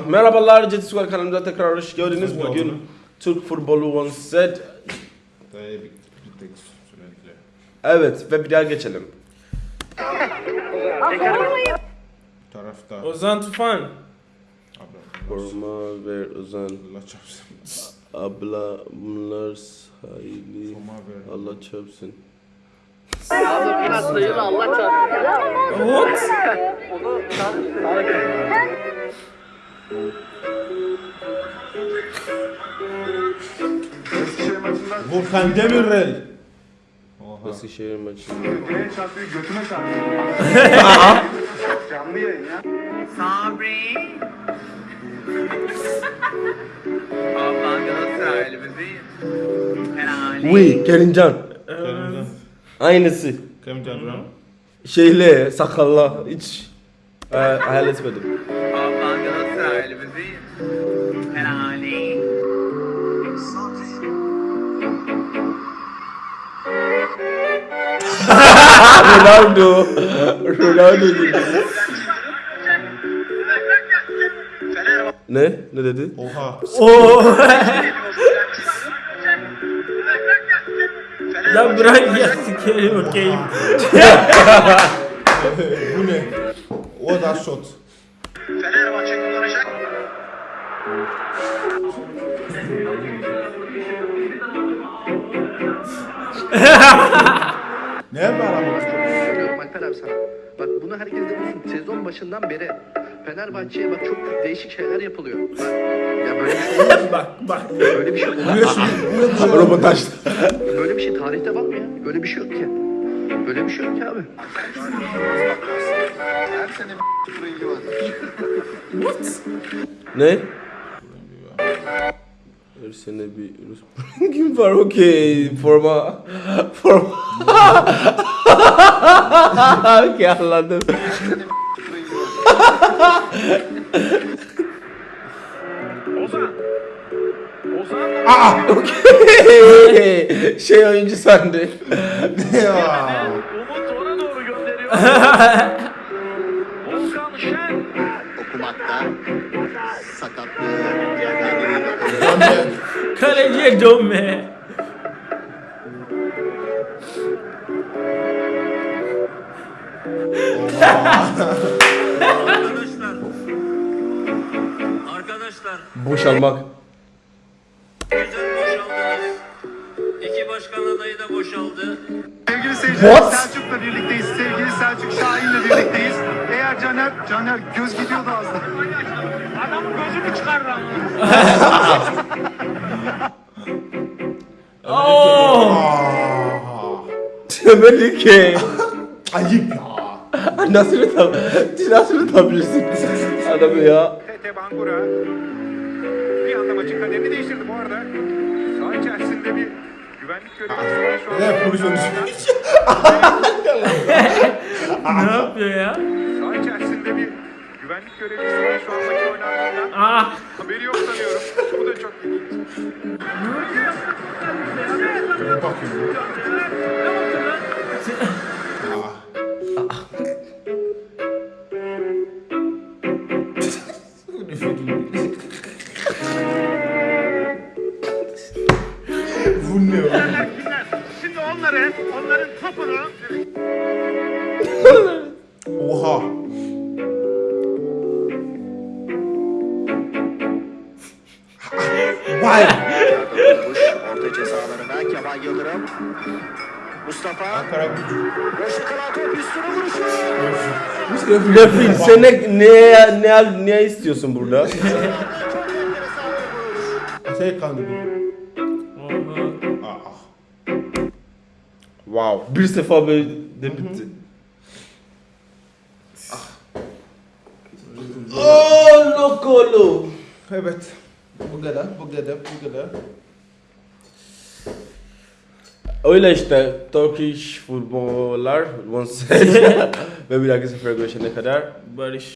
Merhabalar, Jet Squad kanalımıza tekrar hoş geldiniz. Bugün? Türk futbolu one set. Dayı bir, bir tek sürekli. Evet ve bir daha geçelim. Tarafta. Ozan Tufan. Abla. Forma ver Ozan. Allah çarpsın. Sahili. Forma ver. Allah çarpsın. Sayılı Allah çarpsın. What? Volkan Demirel. Oha. Eskişehir maçı. Götüne çarpıyor, götüne çarpıyor. Canlı yayın ya. Sabri. Ablan Galatasaraylı bebeğim. Helali. Oui, Kerimcan. Kerimcan. Aynısı. Kerimcan. Şeyli, sakalla. Hiç e, hayal etmedim. Ronaldo. Ronaldo gibi. Ne? Ne dedi? Oha. Oo. ya bırak ya sikerim okeyim. Bu ne? O da shot. Fenerbahçe kullanacak. Ne var ama? Diyorum Alper abi sana. Bak bunu herkes de bilsin. Sezon başından beri Fenerbahçe'ye bak çok değişik şeyler yapılıyor. Bak, ya böyle bir şey bak bak. Böyle bir şey olmaz. Röportaj. Böyle bir şey tarihte var mı ya? Böyle bir şey yok ki. Böyle bir şey yok ki abi. Her sene bir rengi var. Ne? Her sene bir Rus rengim var? Okey forma. Forma. Okey anladım. Okey şey oyuncu sandı Ya. Umut ona doğru gönderiyor. Volkan Şen. okumakta sakatlığı Kaleciye dönme. Arkadaşlar. Arkadaşlar. boşalmak Güzel boşaldınız. İki başkan adayı da boşaldı. Sevgili seyirciler What? Selçuk'la birlikteyiz. Sevgili Selçuk Şahin'le birlikteyiz. Caner, Caner göz gidiyordu az daha. Adamın gözünü çıkardı Oo. Aa. demeli ki Ayıp ya. nasıl tutam nasıl tutabilirsin adamı ya Tete Bangura bir anda maçın kaderini değiştirdi bu arada. Saha içerisinde bir güvenlik görevlisi var şu. Ne pozisyon ne yapıyor ya? Güvenlik görevlisi var şu an maçın oynandığından. Ah. Haberi yok sanıyorum. Bu da çok ilginç. Bu ne oğlum? Şimdi onları, onların topunu Oha. Olmuş. Orta ceza alanına Kemal Yıldırım. Mustafa. Ankara gücü. Boşluk kanal top üstüne vuruşu. Lafin sen ne ne ne ne istiyorsun burada. Şey kandı bu. Wow bir sefer böyle de bitti Oh lokolo Evet. Bu kadar, bu kadar, bu kadar. Öyle işte Turkish futbollar set ve bir dahaki sefer görüşene kadar Barış.